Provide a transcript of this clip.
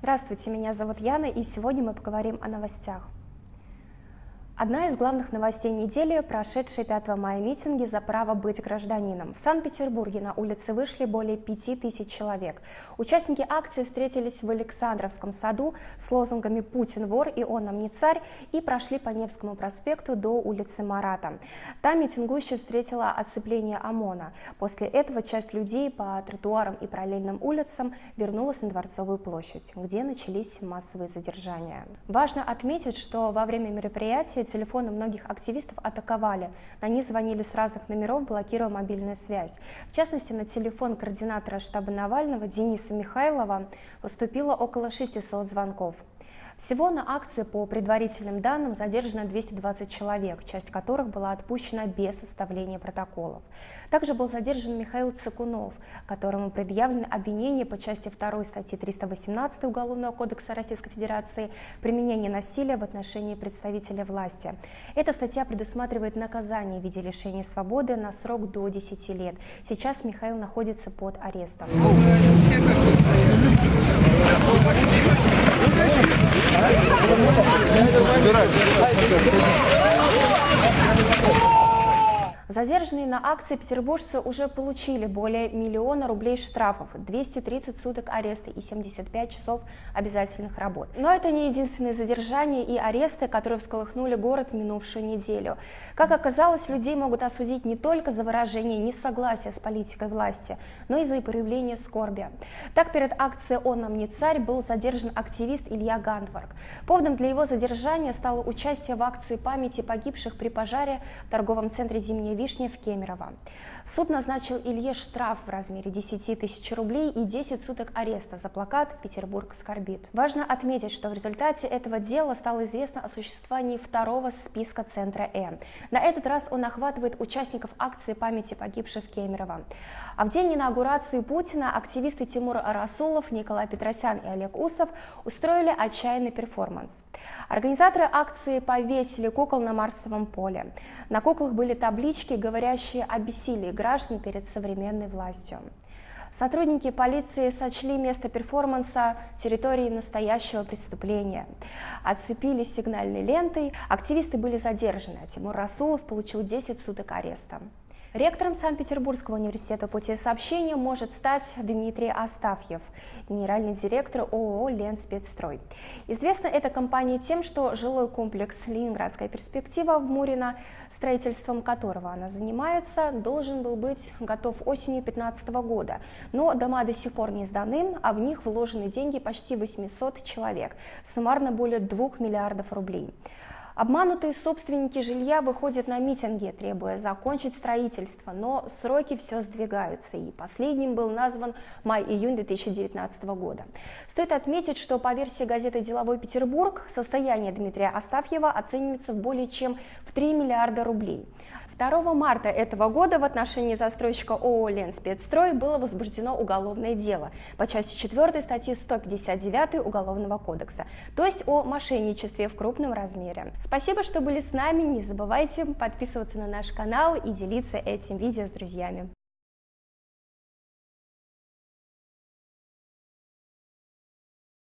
Здравствуйте, меня зовут Яна, и сегодня мы поговорим о новостях. Одна из главных новостей недели – прошедшие 5 мая митинги за право быть гражданином. В Санкт-Петербурге на улице вышли более 5000 человек. Участники акции встретились в Александровском саду с лозунгами «Путин вор» и «Он нам не царь» и прошли по Невскому проспекту до улицы Марата. Там митингующие встретила оцепление ОМОНа. После этого часть людей по тротуарам и параллельным улицам вернулась на Дворцовую площадь, где начались массовые задержания. Важно отметить, что во время мероприятия телефоны многих активистов атаковали. На них звонили с разных номеров, блокируя мобильную связь. В частности, на телефон координатора штаба Навального Дениса Михайлова поступило около 600 звонков. Всего на акции по предварительным данным задержано 220 человек, часть которых была отпущена без составления протоколов. Также был задержан Михаил Цикунов, которому предъявлено обвинение по части 2 статьи 318 Уголовного кодекса Российской Федерации «Применение насилия в отношении представителя власти». Эта статья предусматривает наказание в виде лишения свободы на срок до 10 лет. Сейчас Михаил находится под арестом. Давай, Задержанные на акции петербуржцы уже получили более миллиона рублей штрафов, 230 суток ареста и 75 часов обязательных работ. Но это не единственные задержания и аресты, которые всколыхнули город в минувшую неделю. Как оказалось, людей могут осудить не только за выражение несогласия с политикой власти, но и за проявление скорби. Так, перед акцией «Он нам не царь» был задержан активист Илья Гандварк. Поводом для его задержания стало участие в акции памяти погибших при пожаре в торговом центре «Зимняя вишня» Вишня в Кемерово. Суд назначил Илье штраф в размере 10 тысяч рублей и 10 суток ареста за плакат «Петербург скорбит». Важно отметить, что в результате этого дела стало известно о существовании второго списка Центра Э. На этот раз он охватывает участников акции памяти погибших в Кемерово. А в день инаугурации Путина активисты Тимур Расулов, Николай Петросян и Олег Усов устроили отчаянный перформанс. Организаторы акции повесили кукол на Марсовом поле. На куклах были таблички, говорящие о бессилии граждан перед современной властью. Сотрудники полиции сочли место перформанса территорией настоящего преступления. Отцепили сигнальной лентой, активисты были задержаны, а Тимур Расулов получил 10 суток ареста. Ректором Санкт-Петербургского университета пути сообщения может стать Дмитрий Астафьев, генеральный директор ООО «Ленспецстрой». Известна эта компания тем, что жилой комплекс «Ленинградская перспектива» в Мурино, строительством которого она занимается, должен был быть готов осенью 2015 года. Но дома до сих пор не сданы, а в них вложены деньги почти 800 человек, суммарно более 2 миллиардов рублей. Обманутые собственники жилья выходят на митинги, требуя закончить строительство, но сроки все сдвигаются, и последним был назван май-июнь 2019 года. Стоит отметить, что по версии газеты «Деловой Петербург» состояние Дмитрия Астафьева оценивается в более чем в 3 миллиарда рублей. 2 марта этого года в отношении застройщика ООО «Ленспецстрой» было возбуждено уголовное дело по части 4 статьи 159 Уголовного кодекса, то есть о мошенничестве в крупном размере. Спасибо, что были с нами, не забывайте подписываться на наш канал и делиться этим видео с друзьями.